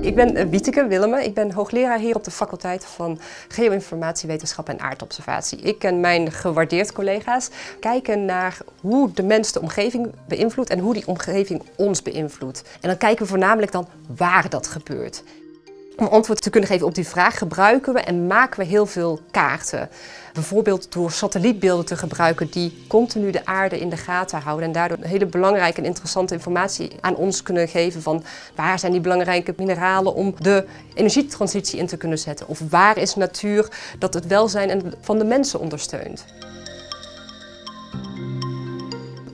Ik ben eh, Wieteke Willemme. Ik ben hoogleraar hier op de faculteit van Geoinformatiewetenschap en Aardobservatie. Ik en mijn gewaardeerd collega's kijken naar hoe de mens de omgeving beïnvloedt en hoe die omgeving ons beïnvloedt. En dan kijken we voornamelijk dan waar dat gebeurt. Om antwoord te kunnen geven op die vraag gebruiken we en maken we heel veel kaarten. Bijvoorbeeld door satellietbeelden te gebruiken die continu de aarde in de gaten houden en daardoor hele belangrijke en interessante informatie aan ons kunnen geven van waar zijn die belangrijke mineralen om de energietransitie in te kunnen zetten. Of waar is natuur dat het welzijn van de mensen ondersteunt.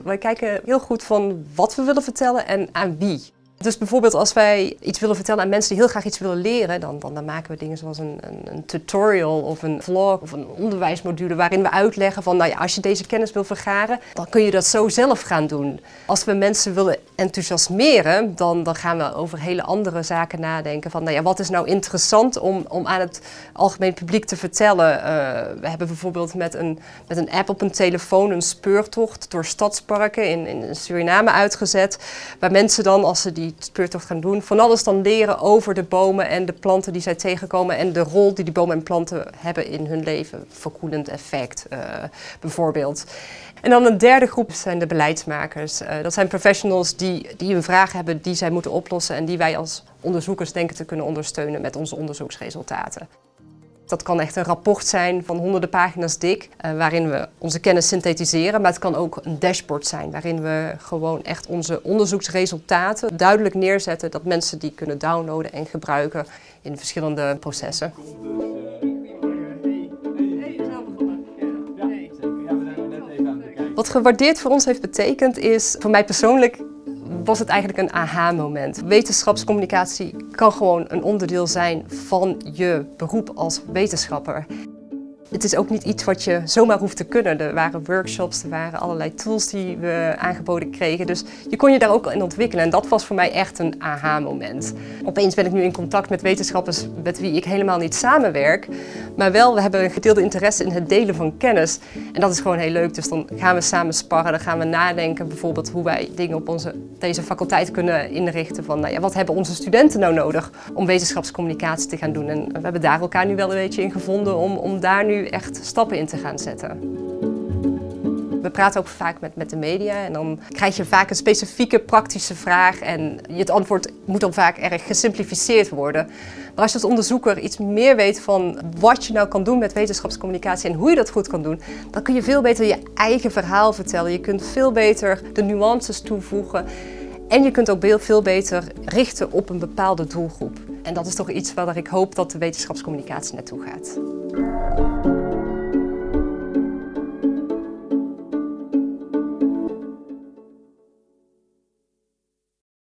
Wij kijken heel goed van wat we willen vertellen en aan wie. Dus bijvoorbeeld als wij iets willen vertellen aan mensen die heel graag iets willen leren, dan, dan, dan maken we dingen zoals een, een, een, tutorial of een vlog of een onderwijsmodule waarin we uitleggen van nou ja, als je deze kennis wil vergaren, dan kun je dat zo zelf gaan doen. Als we mensen willen enthousiasmeren, dan, dan gaan we over hele andere zaken nadenken van nou ja, wat is nou interessant om, om aan het algemeen publiek te vertellen. Uh, we hebben bijvoorbeeld met een, met een app op een telefoon een speurtocht door stadsparken in, in Suriname uitgezet, waar mensen dan als ze die speurtocht gaan doen, van alles dan leren over de bomen en de planten die zij tegenkomen en de rol die die bomen en planten hebben in hun leven. Verkoelend effect uh, bijvoorbeeld. En dan een derde groep zijn de beleidsmakers. Uh, dat zijn professionals die, die een vraag hebben die zij moeten oplossen en die wij als onderzoekers denken te kunnen ondersteunen met onze onderzoeksresultaten. Dat kan echt een rapport zijn van honderden pagina's dik, uh, waarin we onze kennis synthetiseren. Maar het kan ook een dashboard zijn, waarin we gewoon echt onze onderzoeksresultaten duidelijk neerzetten. Dat mensen die kunnen downloaden en gebruiken in verschillende processen. Wat gewaardeerd voor ons heeft betekend is, voor mij persoonlijk, was het eigenlijk een aha-moment. Wetenschapscommunicatie kan gewoon een onderdeel zijn van je beroep als wetenschapper. Het is ook niet iets wat je zomaar hoeft te kunnen. Er waren workshops, er waren allerlei tools die we aangeboden kregen. Dus je kon je daar ook in ontwikkelen en dat was voor mij echt een aha-moment. Opeens ben ik nu in contact met wetenschappers met wie ik helemaal niet samenwerk. Maar wel, we hebben een gedeelde interesse in het delen van kennis. En dat is gewoon heel leuk. Dus dan gaan we samen sparren, dan gaan we nadenken bijvoorbeeld hoe wij dingen op onze, deze faculteit kunnen inrichten. Van nou ja, wat hebben onze studenten nou nodig om wetenschapscommunicatie te gaan doen. En we hebben daar elkaar nu wel een beetje in gevonden om, om daar echt stappen in te gaan zetten. We praten ook vaak met, met de media en dan krijg je vaak een specifieke praktische vraag en het antwoord moet dan vaak erg gesimplificeerd worden. Maar als je als onderzoeker iets meer weet van wat je nou kan doen met wetenschapscommunicatie en hoe je dat goed kan doen, dan kun je veel beter je eigen verhaal vertellen. Je kunt veel beter de nuances toevoegen en je kunt ook veel beter richten op een bepaalde doelgroep. En dat is toch iets waar ik hoop dat de wetenschapscommunicatie naartoe gaat.